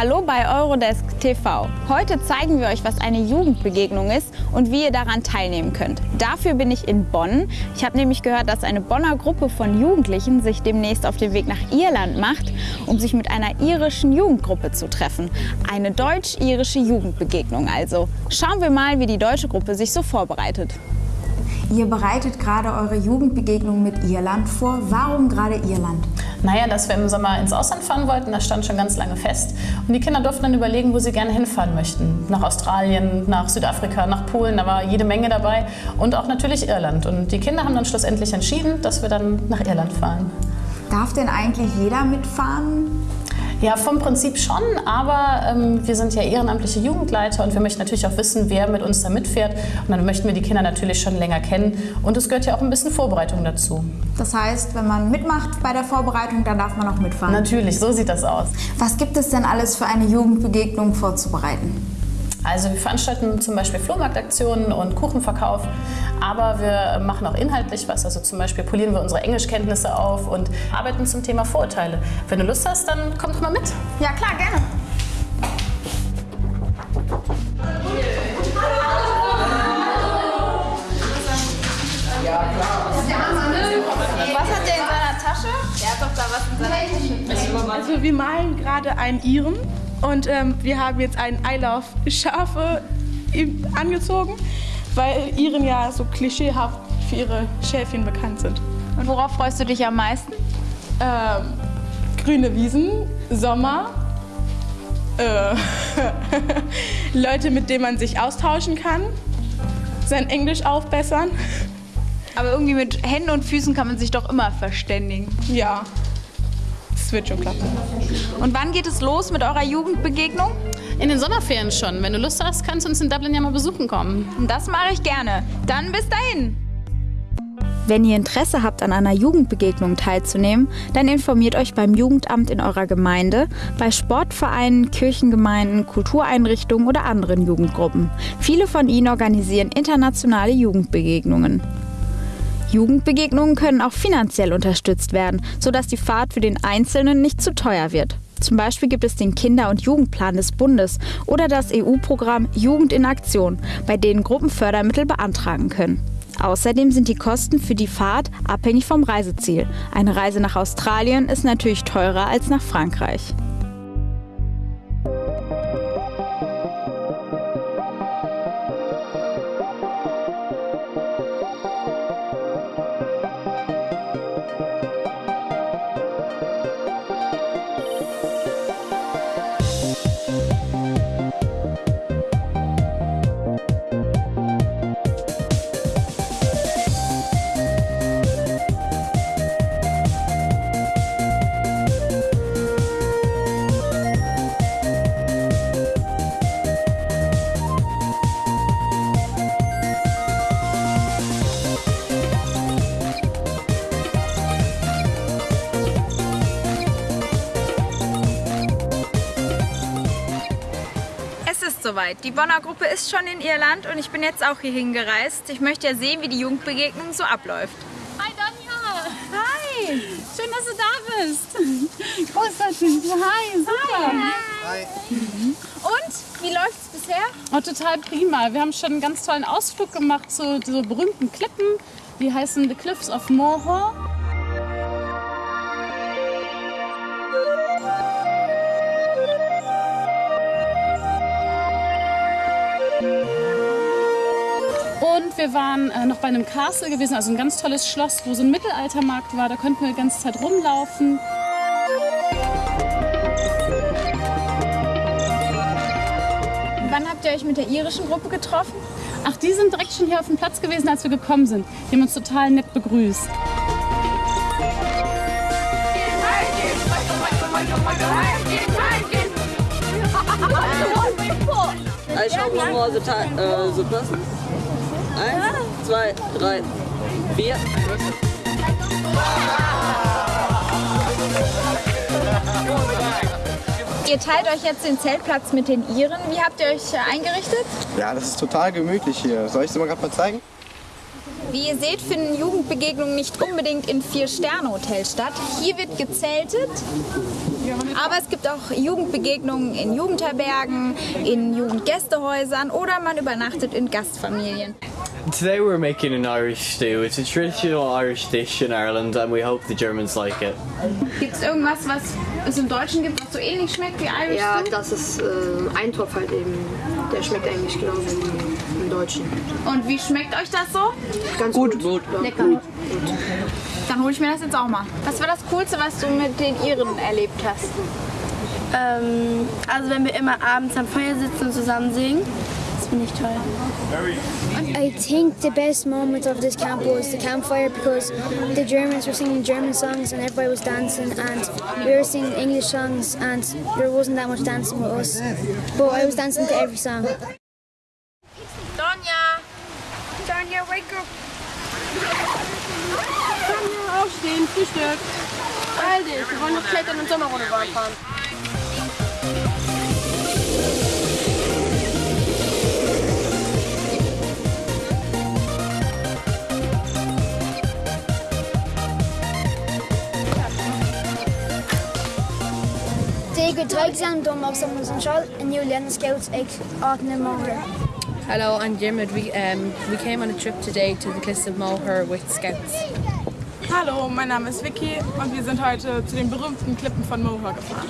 Hallo bei Eurodesk TV. Heute zeigen wir euch, was eine Jugendbegegnung ist und wie ihr daran teilnehmen könnt. Dafür bin ich in Bonn. Ich habe nämlich gehört, dass eine Bonner Gruppe von Jugendlichen sich demnächst auf den Weg nach Irland macht, um sich mit einer irischen Jugendgruppe zu treffen. Eine deutsch-irische Jugendbegegnung also. Schauen wir mal, wie die deutsche Gruppe sich so vorbereitet. Ihr bereitet gerade eure Jugendbegegnung mit Irland vor. Warum gerade Irland? Naja, dass wir im Sommer ins Ausland fahren wollten, das stand schon ganz lange fest. Und die Kinder durften dann überlegen, wo sie gerne hinfahren möchten. Nach Australien, nach Südafrika, nach Polen, da war jede Menge dabei. Und auch natürlich Irland. Und die Kinder haben dann schlussendlich entschieden, dass wir dann nach Irland fahren. Darf denn eigentlich jeder mitfahren? Ja, vom Prinzip schon, aber ähm, wir sind ja ehrenamtliche Jugendleiter und wir möchten natürlich auch wissen, wer mit uns da mitfährt. Und dann möchten wir die Kinder natürlich schon länger kennen und es gehört ja auch ein bisschen Vorbereitung dazu. Das heißt, wenn man mitmacht bei der Vorbereitung, dann darf man auch mitfahren? Natürlich, so sieht das aus. Was gibt es denn alles für eine Jugendbegegnung vorzubereiten? Also wir veranstalten zum Beispiel Flohmarktaktionen und Kuchenverkauf, aber wir machen auch inhaltlich was. Also zum Beispiel polieren wir unsere Englischkenntnisse auf und arbeiten zum Thema Vorurteile. Wenn du Lust hast, dann komm doch mal mit. Ja klar, gerne. Was hat der in seiner Tasche? Er hat doch da was in seiner Tasche. Also wir malen gerade einen Iren und ähm, wir haben jetzt einen I Love Schafe angezogen, weil Iren ja so klischeehaft für ihre Schäfchen bekannt sind. Und worauf freust du dich am meisten? Ähm, grüne Wiesen, Sommer, äh, Leute, mit denen man sich austauschen kann, sein Englisch aufbessern. Aber irgendwie mit Händen und Füßen kann man sich doch immer verständigen. Ja, wird schon klappen. Und wann geht es los mit eurer Jugendbegegnung? In den Sommerferien schon. Wenn du Lust hast, kannst du uns in Dublin ja mal besuchen kommen. Das mache ich gerne. Dann bis dahin. Wenn ihr Interesse habt, an einer Jugendbegegnung teilzunehmen, dann informiert euch beim Jugendamt in eurer Gemeinde, bei Sportvereinen, Kirchengemeinden, Kultureinrichtungen oder anderen Jugendgruppen. Viele von ihnen organisieren internationale Jugendbegegnungen. Jugendbegegnungen können auch finanziell unterstützt werden, sodass die Fahrt für den Einzelnen nicht zu teuer wird. Zum Beispiel gibt es den Kinder- und Jugendplan des Bundes oder das EU-Programm Jugend in Aktion, bei denen Gruppen Fördermittel beantragen können. Außerdem sind die Kosten für die Fahrt abhängig vom Reiseziel. Eine Reise nach Australien ist natürlich teurer als nach Frankreich. Soweit. Die Bonner Gruppe ist schon in Irland und ich bin jetzt auch hierhin gereist. Ich möchte ja sehen, wie die Jugendbegegnung so abläuft. Hi Donja! Hi! Schön, dass du da bist. Großartig. Hi, super. Hi. Und, wie läuft's bisher? Oh, total prima. Wir haben schon einen ganz tollen Ausflug gemacht zu so berühmten Klippen. Die heißen The Cliffs of Moher. Wir waren äh, noch bei einem Castle gewesen, also ein ganz tolles Schloss, wo so ein Mittelaltermarkt war. Da konnten wir die ganze Zeit rumlaufen. Wann habt ihr euch mit der irischen Gruppe getroffen? Ach, die sind direkt schon hier auf dem Platz gewesen, als wir gekommen sind. Die haben uns total nett begrüßt. Also schauen wir mal so, ta- äh, so passen. Eins, zwei, drei, vier. Ihr teilt euch jetzt den Zeltplatz mit den Iren. Wie habt ihr euch äh, eingerichtet? Ja, das ist total gemütlich hier. Soll ich es dir mal gerade mal zeigen? Wie ihr seht, finden Jugendbegegnungen nicht unbedingt in Vier-Sterne-Hotels statt. Hier wird gezeltet, aber es gibt auch Jugendbegegnungen in Jugendherbergen, in Jugendgästehäusern oder man übernachtet in Gastfamilien. Today we're making an Irish stew. It's a traditional Irish dish in Ireland and we hope the Germans like it. Gibt es irgendwas, was es im Deutschen gibt, was so ähnlich schmeckt wie Irish Ja, Stew? das ist äh, Eintopf halt eben. Der schmeckt eigentlich genauso wie im Deutschen. Und wie schmeckt euch das so? Ganz gut. gut. Lecker. Dann hole ich mir das jetzt auch mal. Was war das Coolste, was du mit den Iren erlebt hast? Ähm, also wenn wir immer abends am Feuer sitzen und zusammen singen, das finde ich toll. I think the best moment of this camp was the campfire because the Germans were singing German songs and everybody was dancing and we were singing English songs and there wasn't that much dancing with us. But I was dancing to every song. Donja! Tanya, wake up! Tanja, aufstehen, Frühstück. All dich, wir wollen noch klettern und Sommerrunde fahren. Det går trygt om som som skal en Julian Scouts ek 18 måneder. Hello, I'm Jimid. We um, we came on a trip today to the Cliffs of Moher with Scouts. Hallo, mein Name ist Vicky und wir sind heute zu den berühmten Klippen von Moher gefahren.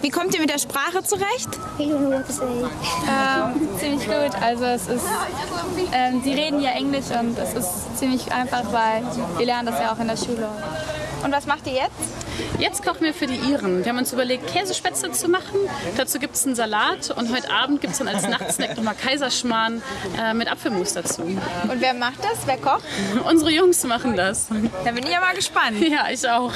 Wie kommt ihr mit der Sprache zurecht? Ähm, ziemlich gut. Also es ist, ähm, sie reden ja Englisch und es ist ziemlich einfach, weil wir lernen das ja auch in der Schule. Und was macht ihr jetzt? Jetzt kochen wir für die Iren. Wir haben uns überlegt, Käsespätzle zu machen. Dazu gibt es einen Salat und heute Abend gibt es dann als Nachtsnack nochmal Kaiserschmarrn äh, mit Apfelmus dazu. Und wer macht das? Wer kocht? Unsere Jungs machen das. Da bin ich ja mal gespannt. Ja, ich auch.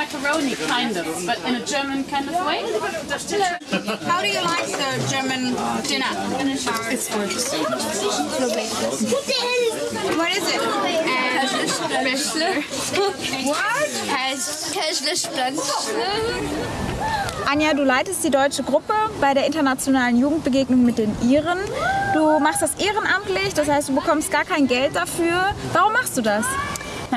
Macaroni, kind of, but in a German kind of way. How do you like the German dinner? It's gorgeous. What is it? What? Anja, du leitest die deutsche Gruppe bei der internationalen Jugendbegegnung mit den Iren. Du machst das ehrenamtlich, das heißt, du bekommst gar kein Geld dafür. Warum machst du das?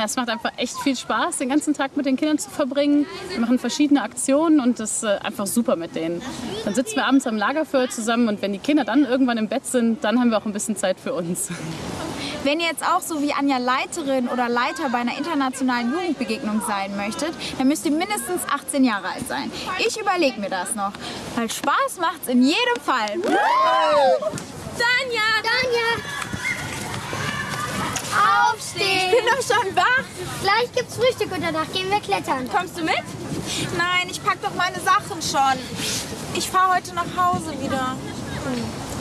Ja, es macht einfach echt viel Spaß, den ganzen Tag mit den Kindern zu verbringen. Wir machen verschiedene Aktionen und das ist äh, einfach super mit denen. Dann sitzen wir abends am Lagerfeuer zusammen und wenn die Kinder dann irgendwann im Bett sind, dann haben wir auch ein bisschen Zeit für uns. Wenn ihr jetzt auch so wie Anja Leiterin oder Leiter bei einer internationalen Jugendbegegnung sein möchtet, dann müsst ihr mindestens 18 Jahre alt sein. Ich überlege mir das noch, weil Spaß macht's in jedem Fall. Tanja! Tanja! Aufstehen! Ich bin doch schon wach. Gleich gibt's Frühstück und danach gehen wir klettern. Kommst du mit? Nein, ich pack doch meine Sachen schon. Ich fahre heute nach Hause wieder.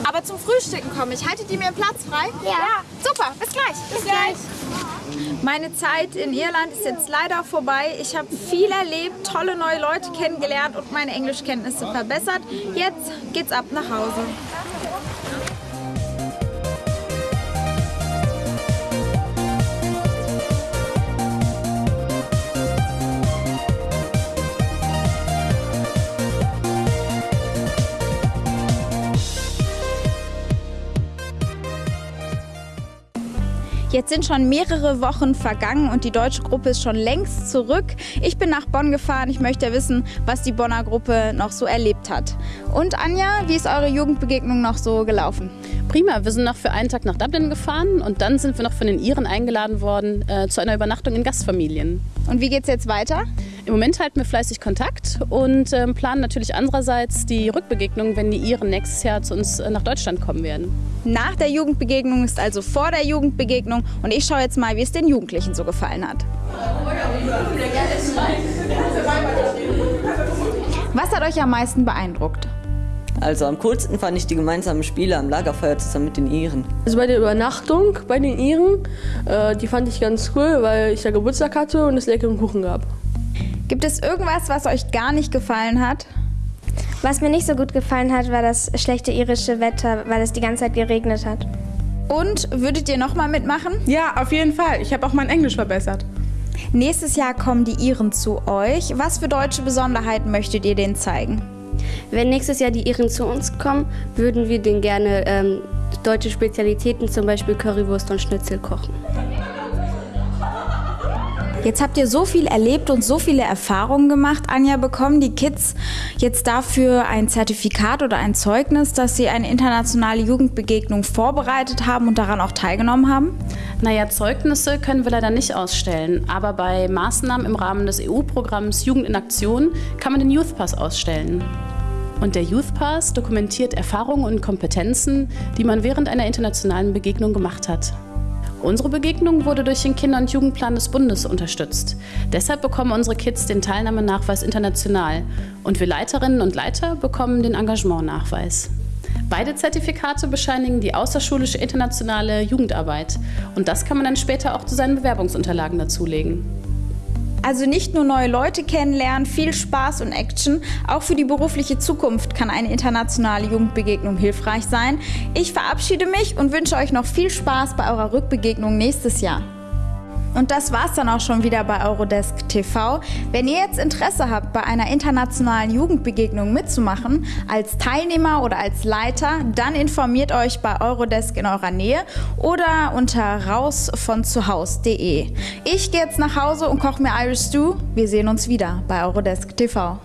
Aber zum Frühstücken komme ich. Haltet ihr mir Platz frei? Ja. Super, bis gleich. Bis gleich. Meine Zeit in Irland ist jetzt leider vorbei. Ich habe viel erlebt, tolle neue Leute kennengelernt und meine Englischkenntnisse verbessert. Jetzt geht's ab nach Hause. Jetzt sind schon mehrere Wochen vergangen und die deutsche Gruppe ist schon längst zurück. Ich bin nach Bonn gefahren. Ich möchte wissen, was die Bonner Gruppe noch so erlebt hat. Und Anja, wie ist eure Jugendbegegnung noch so gelaufen? Prima, wir sind noch für einen Tag nach Dublin gefahren und dann sind wir noch von den Iren eingeladen worden äh, zu einer Übernachtung in Gastfamilien. Und wie geht's jetzt weiter? Im Moment halten wir fleißig Kontakt und ähm, planen natürlich andererseits die Rückbegegnung, wenn die Iren nächstes Jahr zu uns äh, nach Deutschland kommen werden. Nach der Jugendbegegnung ist also vor der Jugendbegegnung und ich schaue jetzt mal, wie es den Jugendlichen so gefallen hat. Was hat euch am meisten beeindruckt? Also am coolsten fand ich die gemeinsamen Spiele am Lagerfeuer zusammen mit den Iren. Also bei der Übernachtung bei den Iren, äh, die fand ich ganz cool, weil ich da Geburtstag hatte und es leckeren Kuchen gab. Gibt es irgendwas, was euch gar nicht gefallen hat? Was mir nicht so gut gefallen hat, war das schlechte irische Wetter, weil es die ganze Zeit geregnet hat. Und würdet ihr nochmal mitmachen? Ja, auf jeden Fall. Ich habe auch mein Englisch verbessert. Nächstes Jahr kommen die Iren zu euch. Was für deutsche Besonderheiten möchtet ihr denen zeigen? Wenn nächstes Jahr die Iren zu uns kommen, würden wir denen gerne ähm, deutsche Spezialitäten, zum Beispiel Currywurst und Schnitzel kochen. Jetzt habt ihr so viel erlebt und so viele Erfahrungen gemacht. Anja, bekommen die Kids jetzt dafür ein Zertifikat oder ein Zeugnis, dass sie eine internationale Jugendbegegnung vorbereitet haben und daran auch teilgenommen haben? Naja, Zeugnisse können wir leider nicht ausstellen, aber bei Maßnahmen im Rahmen des EU-Programms Jugend in Aktion kann man den Youth Pass ausstellen. Und der Youth Pass dokumentiert Erfahrungen und Kompetenzen, die man während einer internationalen Begegnung gemacht hat. Unsere Begegnung wurde durch den Kinder- und Jugendplan des Bundes unterstützt. Deshalb bekommen unsere Kids den Teilnahmenachweis international und wir Leiterinnen und Leiter bekommen den Engagementnachweis. Beide Zertifikate bescheinigen die außerschulische internationale Jugendarbeit und das kann man dann später auch zu seinen Bewerbungsunterlagen dazulegen. Also nicht nur neue Leute kennenlernen, viel Spaß und Action, auch für die berufliche Zukunft kann eine internationale Jugendbegegnung hilfreich sein. Ich verabschiede mich und wünsche euch noch viel Spaß bei eurer Rückbegegnung nächstes Jahr. Und das war's dann auch schon wieder bei Eurodesk TV. Wenn ihr jetzt Interesse habt, bei einer internationalen Jugendbegegnung mitzumachen, als Teilnehmer oder als Leiter, dann informiert euch bei Eurodesk in eurer Nähe oder unter rausvonzuhaus.de. Ich gehe jetzt nach Hause und koche mir Irish Stew. Wir sehen uns wieder bei Eurodesk TV.